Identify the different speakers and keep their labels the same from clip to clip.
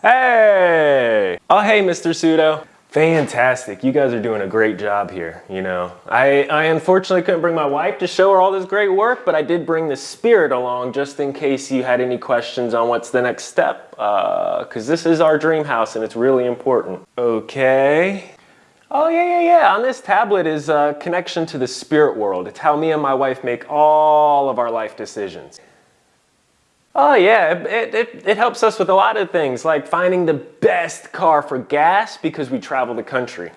Speaker 1: Hey! Oh, hey, Mr. Pseudo. Fantastic. You guys are doing a great job here, you know. I, I unfortunately couldn't bring my wife to show her all this great work, but I did bring the spirit along just in case you had any questions on what's the next step, because uh, this is our dream house and it's really important. Okay. Oh, yeah, yeah, yeah. On this tablet is a connection to the spirit world. It's how me and my wife make all of our life decisions. Oh yeah, it, it, it, helps us with a lot of things, like finding the best car for gas because we travel the country.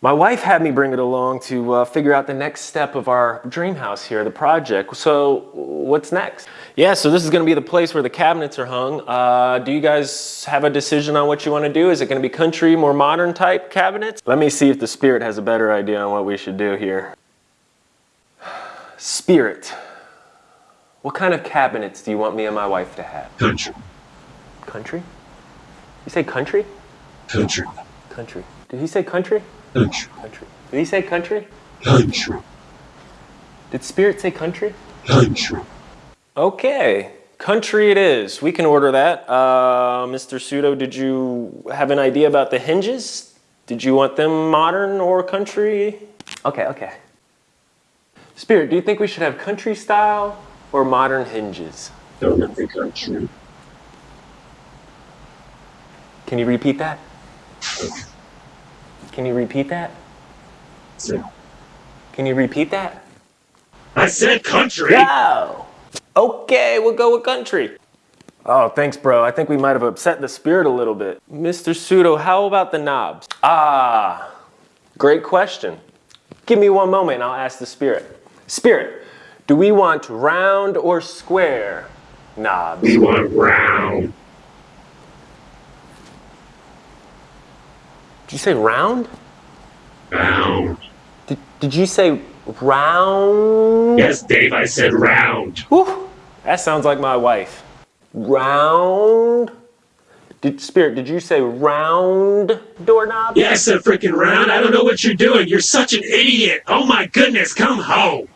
Speaker 1: My wife had me bring it along to uh, figure out the next step of our dream house here, the project. So what's next? Yeah, so this is gonna be the place where the cabinets are hung. Uh, do you guys have a decision on what you wanna do? Is it gonna be country, more modern type cabinets? Let me see if the spirit has a better idea on what we should do here. Spirit. What kind of cabinets do you want me and my wife to have?
Speaker 2: Country.
Speaker 1: Country? You say country?
Speaker 2: Country.
Speaker 1: Country. Did he say country?
Speaker 2: Country.
Speaker 1: Country. Did he say country?
Speaker 2: Country.
Speaker 1: Did Spirit say country?
Speaker 2: Country.
Speaker 1: Okay. Country it is. We can order that. Uh, Mr. Pseudo, did you have an idea about the hinges? Did you want them modern or country? Okay, okay. Spirit, do you think we should have country style or modern hinges?
Speaker 2: Don't think I'm true.
Speaker 1: Can you repeat that? Can you repeat that? Can you repeat that?
Speaker 2: I said country!
Speaker 1: Go! Okay, we'll go with country. Oh, thanks, bro. I think we might have upset the spirit a little bit. Mr. Pseudo, how about the knobs? Ah, great question. Give me one moment and I'll ask the spirit. Spirit, do we want round or square knobs?
Speaker 2: We want round.
Speaker 1: Did you say round?
Speaker 2: Round.
Speaker 1: Did, did you say round?
Speaker 2: Yes, Dave, I said round.
Speaker 1: Whew, that sounds like my wife. Round? Did, Spirit, did you say round doorknob?
Speaker 2: Yeah, I said freaking round. I don't know what you're doing. You're such an idiot. Oh my goodness, come home.